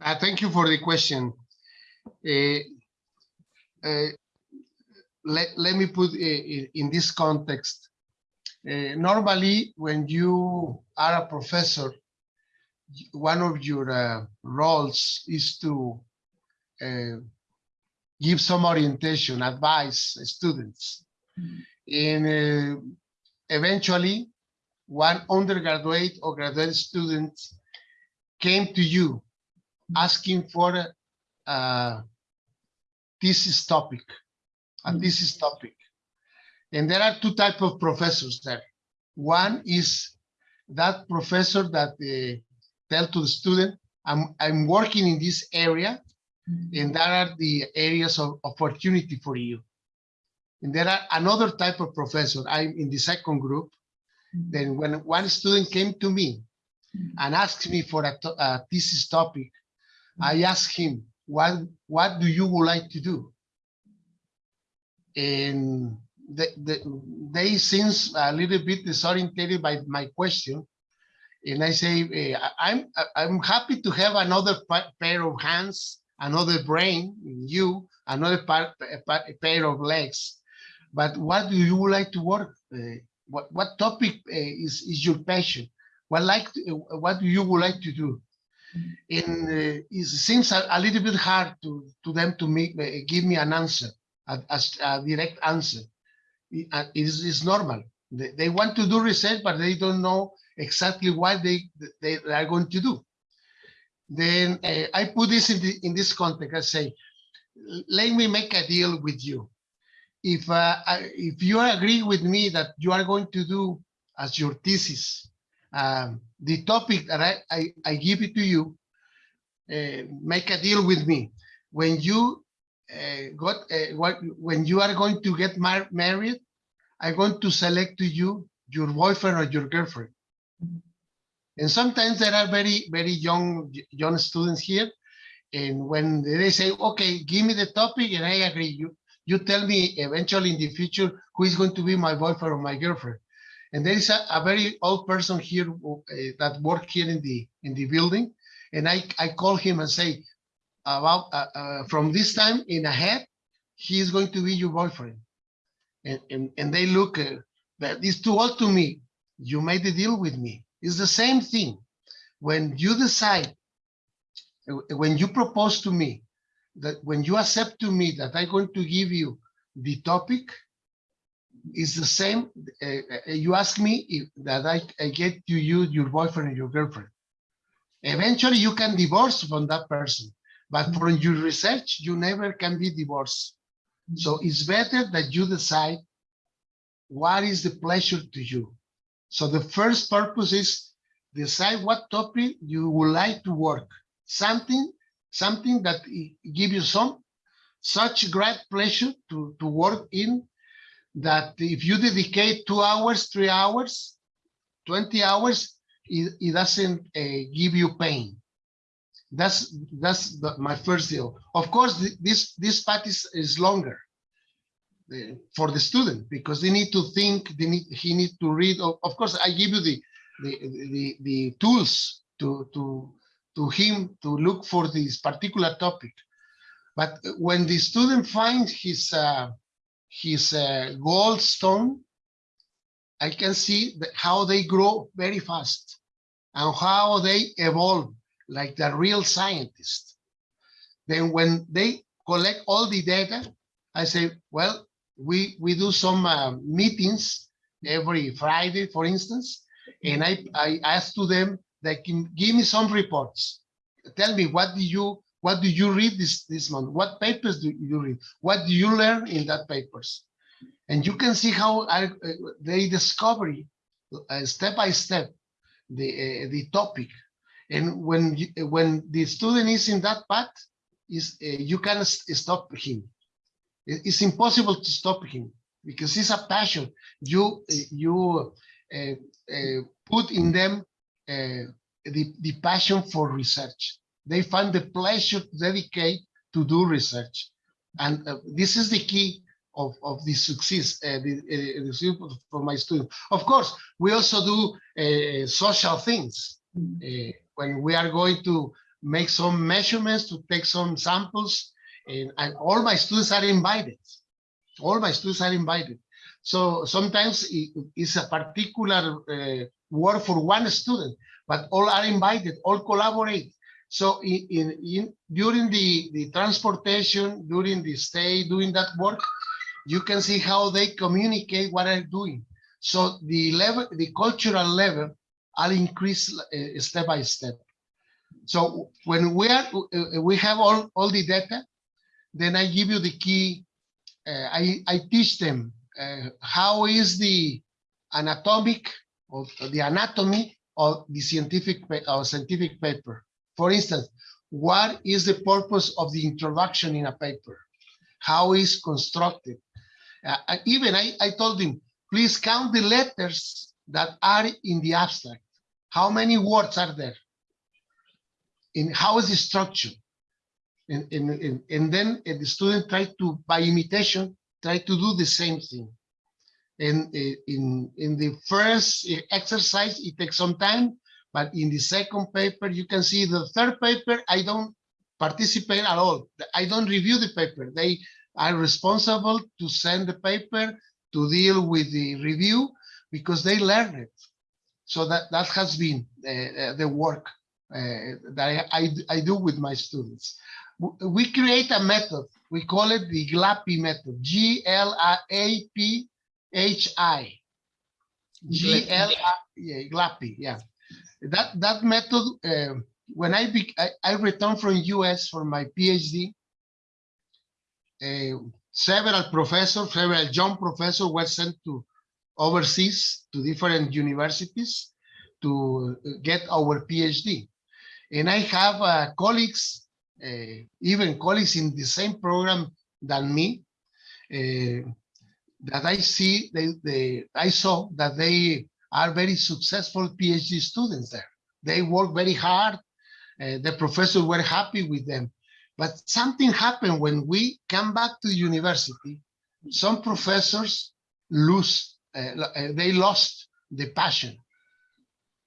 Uh, thank you for the question. Uh, uh, let, let me put uh, in, in this context. Uh, normally, when you are a professor, one of your uh, roles is to give some orientation, advise students. And eventually, one undergraduate or graduate student came to you asking for uh, a, a thesis topic, uh, mm-hmm. a thesis topic. And there are two types of professors there. One is that professor that uh, tell to the student, I'm, I'm working in this area mm-hmm. and that are the areas of opportunity for you. And there are another type of professor, I'm in the second group. Mm-hmm. Then when one student came to me and asked me for a, a uh, thesis topic, I asked him, what, what do you would like to do? And they, they, they seems a little bit disoriented by my question. And I say, eh, I'm, I'm happy to have another pair of hands, another brain, in you, another pa- pa- pair of legs. But what do you would like to work? eh, What, what topic eh, is, is your passion? What like, to- what do you would like to do? And uh, it seems a, a little bit hard to, to them to make, uh, give me an answer, a direct answer. Uh, it is it's normal. They, they want to do research, but they don't know exactly what they, they are going to do. Then uh, I put this in, the, in this context. I say, let me make a deal with you. If, uh, I- if you agree with me that you are going to do as your thesis, um, the topic that I, I, I give it to you, uh, make a deal with me. When you uh, got uh, what when you are going to get mar married, I'm going to select to you your boyfriend or your girlfriend. And sometimes there are very very young young students here, and when they say, "Okay, give me the topic," and I agree, you you tell me eventually in the future who is going to be my boyfriend or my girlfriend. And there is a, a very old person here uh, that work here in the in the building, and I I call him and say, about uh, uh, from this time in ahead, he is going to be your boyfriend. And and, and they look, uh, that is too old to me. You made the deal with me. It's the same thing. When you decide, uh, when you propose to me, that when you accept to me that I'm going to give you the topic, it's the same. Uh, uh, you ask me if that I, I get to you your boyfriend or your girlfriend. Eventually, you can divorce from that person, but from your research, you never can be divorced. So it's better that you decide what is the pleasure to you. So the first purpose is decide what topic you would like to work. Something, something that give you some such great pleasure to, to work in that if you dedicate two hours, three hours, 20 hours, it, it doesn't uh, give you pain. That's that's the, my first deal. Of course, th- this this part is, is longer uh, for the student because they need to think. They need he need to read. Of, of course, I give you the the the, the tools to to to him to look for this particular topic. But when the student finds his uh, his uh, gold stone, I can see how they grow very fast and how they evolve like the real scientist. Then when they collect all the data, I say, well, we, we do some uh, meetings every Friday, for instance, and I, I ask to them, they can give me some reports. Tell me, what do you, what do you read this, this month? What papers do you read? What do you learn in that papers? And you can see how I, uh, they discover uh, step by step the uh, the topic. And when you, when the student is in that path, is uh, you can stop him. It's impossible to stop him because it's a passion. You uh, you uh, put in them the the passion for research. They find the pleasure to dedicate to do research, and uh, this is the key of, of the success, uh, the, uh, for my students. Of course, we also do uh, social things. Uh, when we are going to make some measurements, to take some samples, and, and all my students are invited. All my students are invited. So sometimes it- it's a particular uh, work for one student, but all are invited, all collaborate. So in, in, in during the, the transportation, during the stay, doing that work, you can see how they communicate what they're doing. So the level, the cultural level, are increased uh, step by step. So when we are, uh, we have all, all the data, then I give you the key. Uh, I, I teach them how is the anatomic or the anatomy of the scientific or scientific paper. For instance, what is the purpose of the introduction in a paper? How is constructed? Uh, and even I, I told him, please count the letters that are in the abstract. How many words are there? In how is the structure? And, and, and, and then uh, the student try to, by imitation, try to do the same thing. And uh, in, in the first uh, exercise, it takes some time, but in the second paper, you can see the third paper, I don't participate at all. I don't review the paper. They are responsible to send the paper, to deal with the review, because they learn it. So that, that has been uh, uh, the work uh, that I, I, I do with my students. We create a method. We call it the GLAPI method, G-L-A-P-H-I. G-L-I, yeah, GLAPI, yeah. That, that method, uh, when I, be, I, I returned from US for my PhD, uh, several professors, several young professors were sent to overseas to different universities to uh, get our PhD. And I have uh, colleagues, uh, even colleagues in the same program than me, uh, that I see, they, they, I saw that they are very successful PhD students there. They work very hard. Uh, the professors were happy with them. But something happened when we come back to the university. Some professors lose, uh, they lost the passion.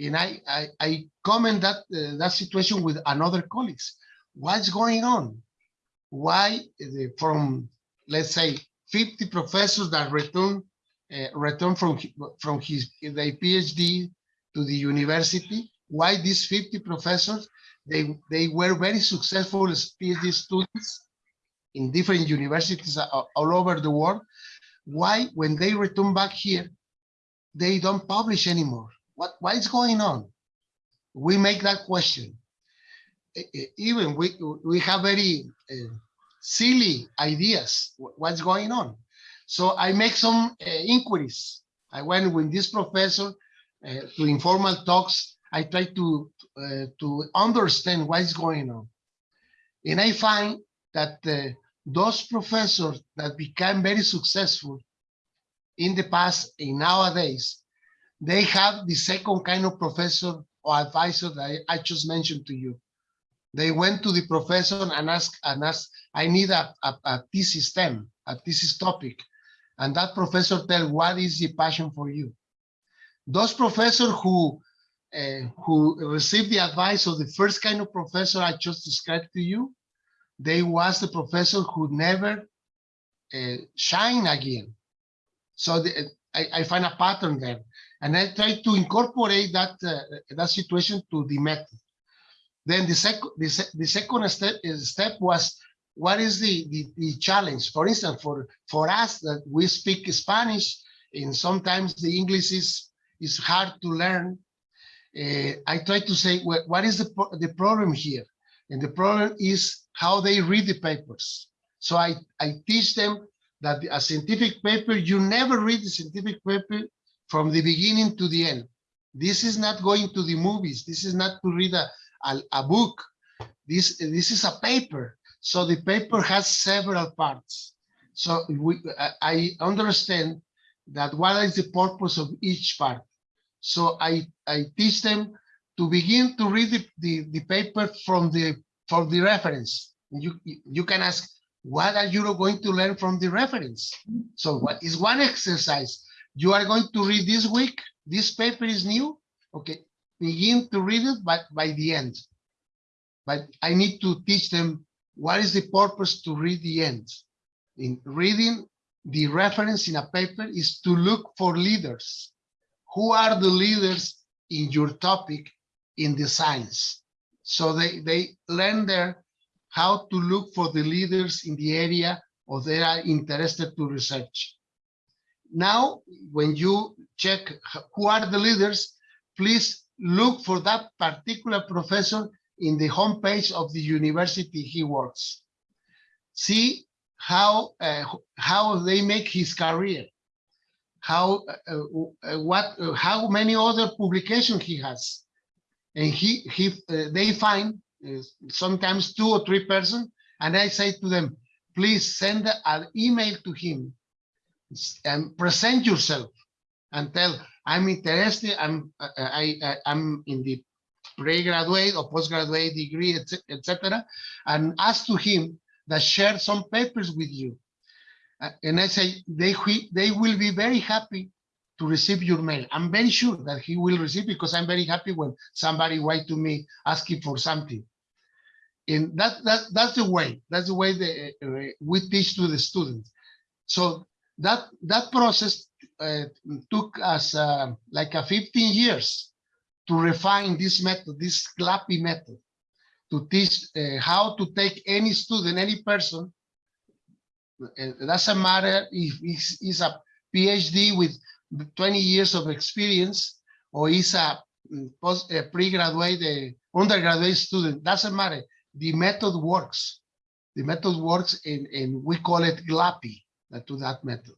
And I, I, I comment that, uh, that situation with another colleagues. What's going on? Why the, from, let's say, 50 professors that return, uh, return from, from his, PhD to the university, why these 50 professors they they were very successful PhD students in different universities all over the world. Why, when they return back here, they don't publish anymore? What what is going on? We make that question. Even we we have very uh, silly ideas. What's going on? So I make some uh, inquiries. I went with this professor uh, to informal talks. I try to uh, to understand what is going on. And I find that those professors that became very successful in the past and nowadays, they have the second kind of professor or advisor that I, I just mentioned to you. They went to the professor and asked, and asked, I need a, a, a thesis stem, a thesis topic. And that professor tell what is the passion for you. Those professors who uh, who received the advice of the first kind of professor I just described to you, they was the professor who never uh, shine again. So the, I, I find a pattern there, and I try to incorporate that uh, that situation to the method. Then the second the, the second step step was what is the, the the challenge? For instance, for for us that we speak Spanish, and sometimes the English is is hard to learn uh, I try to say, well, what is the, the problem here? And the problem is how they read the papers. So I, I teach them that a scientific paper, you never read the scientific paper from the beginning to the end. This is not going to the movies. This is not to read a, a, a book. This, this is a paper. So the paper has several parts. So we, I, understand that what is the purpose of each part. So I, I teach them to begin to read the, the, the paper from the from the reference. You you can ask, what are you going to learn from the reference? So what is one exercise? You are going to read this week. This paper is new. Okay, begin to read it but by the end. but I need to teach them what is the purpose to read the end. In reading the reference in a paper is to look for leaders. Who are the leaders in your topic in the science? So they, they learn there how to look for the leaders in the area or they are interested to research. Now, when you check who are the leaders, please look for that particular professor in the homepage of the university he works. See how uh, how they make his career, how uh, uh, what uh, how many other publications he has, and he he uh, they find uh, sometimes two or three person, and I say to them, please send an email to him and present yourself and tell I'm interested. I'm I, I I'm in the pre-graduate or postgraduate degree, etc., and ask to him that share some papers with you. Uh, and I say they they will be very happy to receive your mail. I'm very sure that he will receive because I'm very happy when somebody write to me asking for something. And that that that's the way. That's the way that uh, we teach to the students. So that that process uh, took us uh, like a 15 years to refine this method, this GLAPI method, to teach uh, how to take any student, any person. It doesn't matter if he's, a PhD with 20 years of experience or he's a, mm, a pre-graduate, undergraduate student, doesn't matter. The method works. The method works and, and we call it GLAPI uh, to that method.